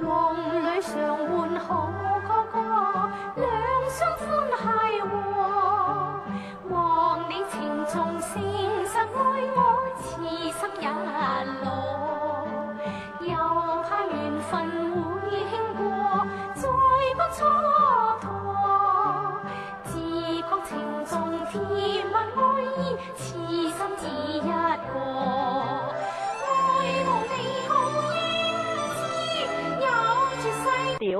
梦里常唤好哥哥，两相欢谐和。望你情重，诚实爱我，痴心一个。又怕缘分会轻过，再不蹉跎。自觉情重，甜蜜爱意，痴心只一个。